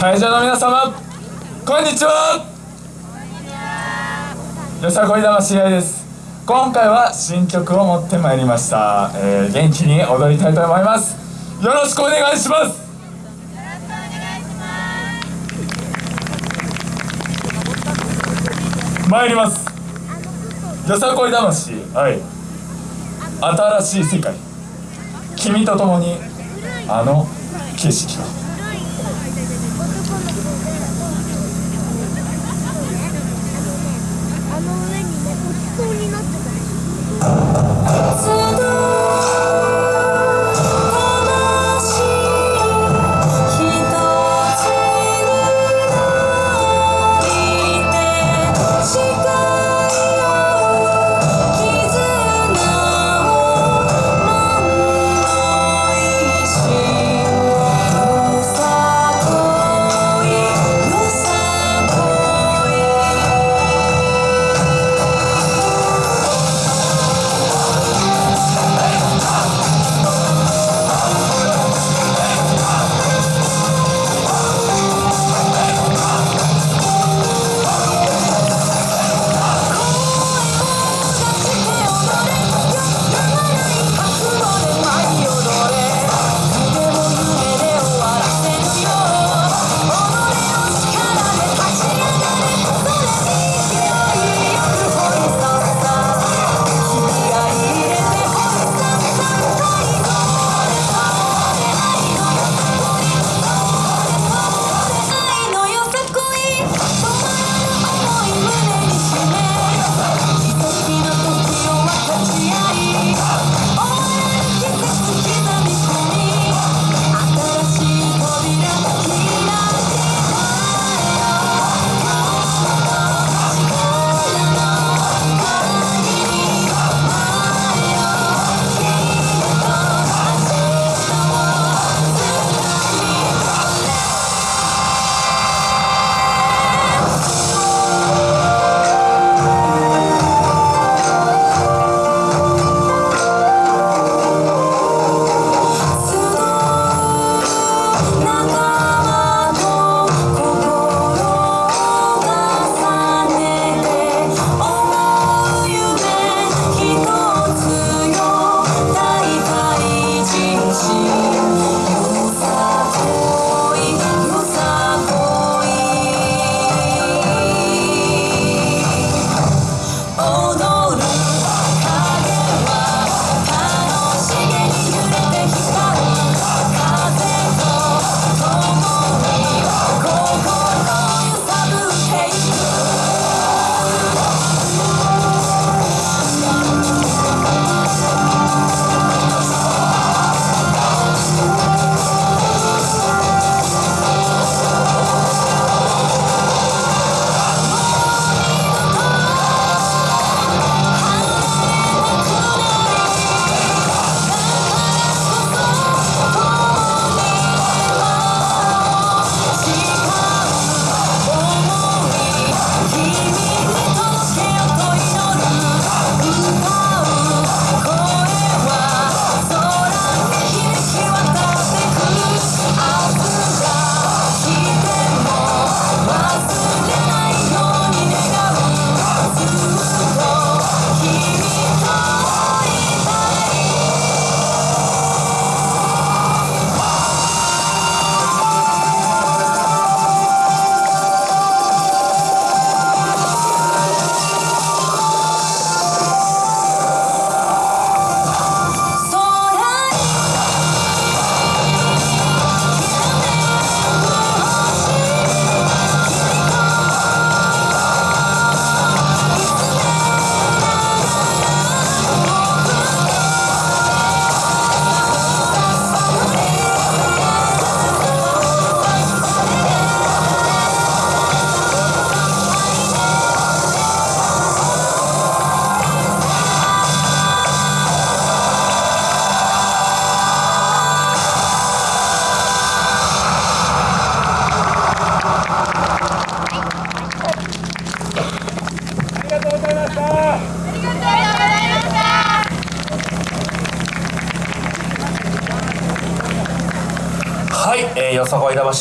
会場の皆様こんにちは。よさこい魂愛です。今回は新曲を持ってまいりました、えー元気に踊りたいと思います。よろしくお願いします。参ります。よさこい魂はい。新しい世界。君と共にあの景色。をあの上にね落ちそうになってはい、えー、よさこい魂。